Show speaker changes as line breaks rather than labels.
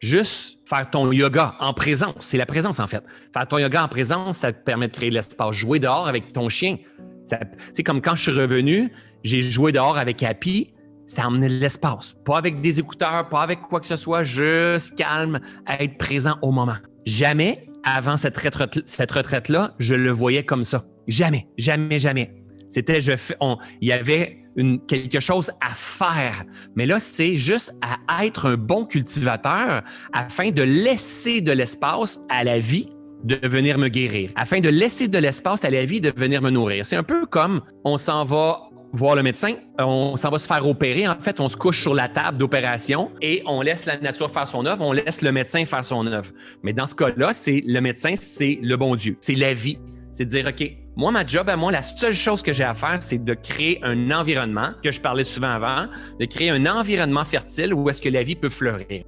Juste faire ton yoga en présence, c'est la présence en fait. Faire ton yoga en présence, ça te permet de créer l'espace. Jouer dehors avec ton chien. C'est comme quand je suis revenu, j'ai joué dehors avec Happy, ça a emmené de l'espace. Pas avec des écouteurs, pas avec quoi que ce soit, juste calme, être présent au moment. Jamais, avant cette retraite-là, je le voyais comme ça. Jamais, jamais, jamais. C'était, je il y avait quelque chose à faire. Mais là, c'est juste à être un bon cultivateur afin de laisser de l'espace à la vie de venir me guérir, afin de laisser de l'espace à la vie de venir me nourrir. C'est un peu comme on s'en va voir le médecin, on s'en va se faire opérer. En fait, on se couche sur la table d'opération et on laisse la nature faire son œuvre, on laisse le médecin faire son œuvre. Mais dans ce cas-là, c'est le médecin, c'est le bon Dieu, c'est la vie. C'est de dire, OK, moi, ma job à moi, la seule chose que j'ai à faire, c'est de créer un environnement, que je parlais souvent avant, de créer un environnement fertile où est-ce que la vie peut fleurir.